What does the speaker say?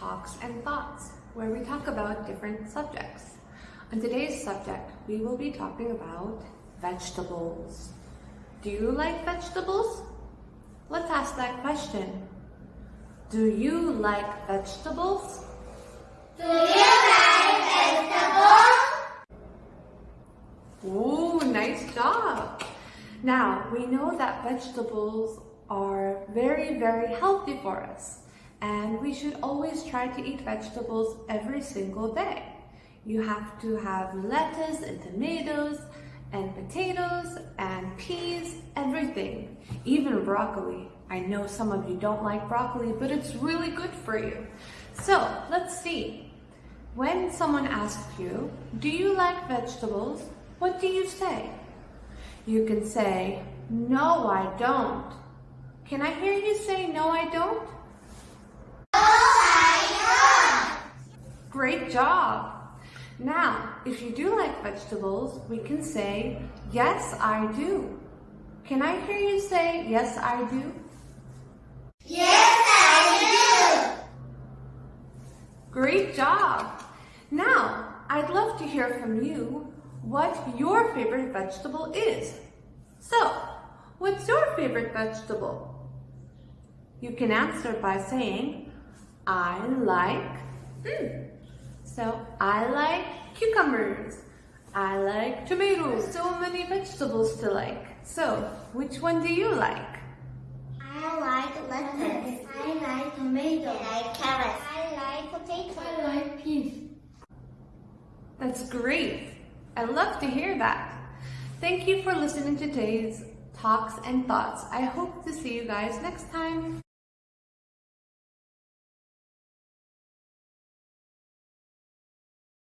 Talks and Thoughts, where we talk about different subjects. On today's subject, we will be talking about vegetables. Do you like vegetables? Let's ask that question. Do you like vegetables? Do you like vegetables? Ooh, nice job. Now, we know that vegetables are very, very healthy for us. And we should always try to eat vegetables every single day. You have to have lettuce and tomatoes and potatoes and peas, everything, even broccoli. I know some of you don't like broccoli, but it's really good for you. So let's see. When someone asks you, do you like vegetables? What do you say? You can say, no, I don't. Can I hear you say, no, I don't? Great job! Now, if you do like vegetables, we can say, yes, I do. Can I hear you say, yes, I do? Yes, I do. Great job! Now, I'd love to hear from you what your favorite vegetable is. So, what's your favorite vegetable? You can answer by saying, I like, hmm. So, I like cucumbers. I like tomatoes. So many vegetables to like. So, which one do you like? I like lettuce. I like tomato. I like carrots. I like potato. I like peas. That's great. I love to hear that. Thank you for listening to today's talks and thoughts. I hope to see you guys next time.